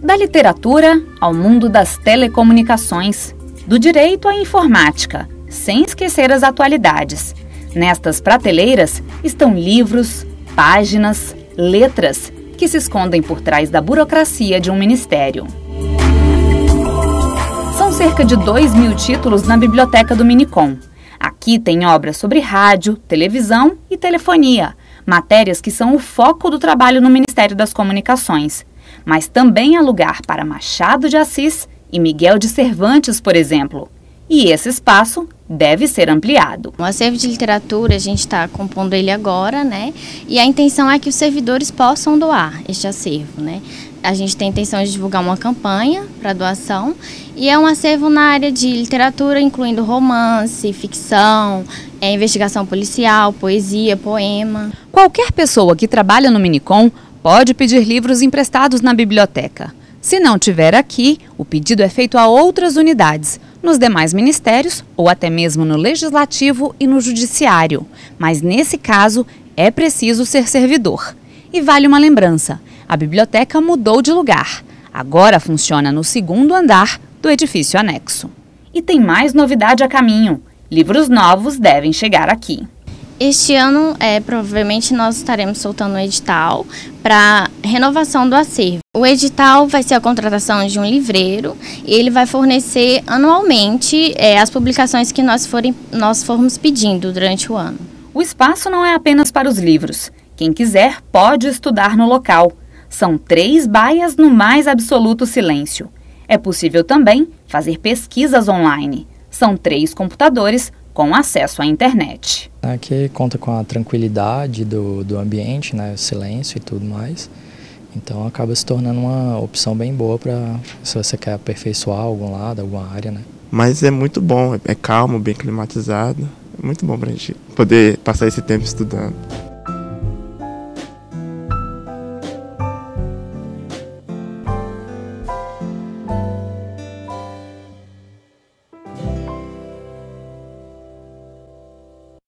Da literatura ao mundo das telecomunicações, do direito à informática, sem esquecer as atualidades. Nestas prateleiras estão livros, páginas, letras que se escondem por trás da burocracia de um ministério. São cerca de 2 mil títulos na biblioteca do Minicom. Aqui tem obras sobre rádio, televisão e telefonia, matérias que são o foco do trabalho no Ministério das Comunicações. Mas também há lugar para Machado de Assis e Miguel de Cervantes, por exemplo. E esse espaço deve ser ampliado. O acervo de literatura, a gente está compondo ele agora, né? E a intenção é que os servidores possam doar este acervo, né? A gente tem a intenção de divulgar uma campanha para doação e é um acervo na área de literatura, incluindo romance, ficção, é, investigação policial, poesia, poema. Qualquer pessoa que trabalha no Minicom pode pedir livros emprestados na biblioteca. Se não tiver aqui, o pedido é feito a outras unidades, nos demais ministérios ou até mesmo no legislativo e no judiciário. Mas nesse caso, é preciso ser servidor. E vale uma lembrança: a biblioteca mudou de lugar. Agora funciona no segundo andar do edifício anexo. E tem mais novidade a caminho. Livros novos devem chegar aqui. Este ano, é, provavelmente, nós estaremos soltando um edital para renovação do acervo. O edital vai ser a contratação de um livreiro e ele vai fornecer anualmente é, as publicações que nós, forem, nós formos pedindo durante o ano. O espaço não é apenas para os livros. Quem quiser pode estudar no local. São três baias no mais absoluto silêncio. É possível também fazer pesquisas online. São três computadores com acesso à internet. Aqui conta com a tranquilidade do, do ambiente, né, o silêncio e tudo mais. Então acaba se tornando uma opção bem boa para se você quer aperfeiçoar algum lado, alguma área, né? Mas é muito bom, é calmo, bem climatizado. É muito bom para a gente poder passar esse tempo estudando.